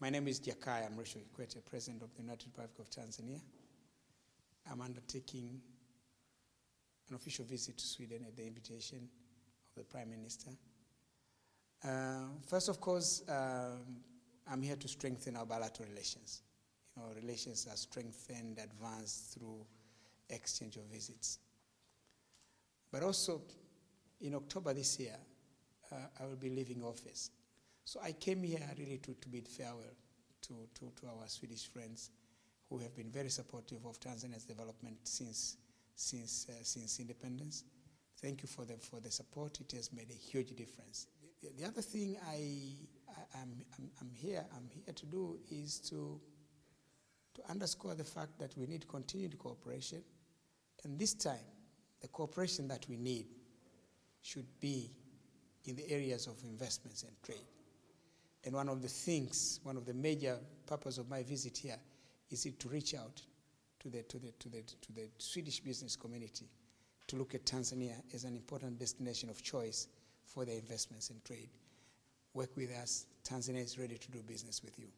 My name is Jakaya Mrisho Kikwete, President of the United Republic of Tanzania. I'm undertaking an official visit to Sweden at the invitation of the Prime Minister. Uh, first, of course, um, I'm here to strengthen our bilateral relations. You know, relations are strengthened, advanced through exchange of visits. But also, in October this year, uh, I will be leaving office. So I came here really to, to bid farewell to, to, to our Swedish friends who have been very supportive of Tanzania's development since, since, uh, since independence. Thank you for the, for the support. It has made a huge difference. The, the other thing I, I, am I'm, I'm, here, I'm here to do is to, to underscore the fact that we need continued cooperation. And this time, the cooperation that we need should be in the areas of investments and trade. And one of the things, one of the major purpose of my visit here is to reach out to the, to, the, to, the, to the Swedish business community to look at Tanzania as an important destination of choice for their investments and trade. Work with us. Tanzania is ready to do business with you.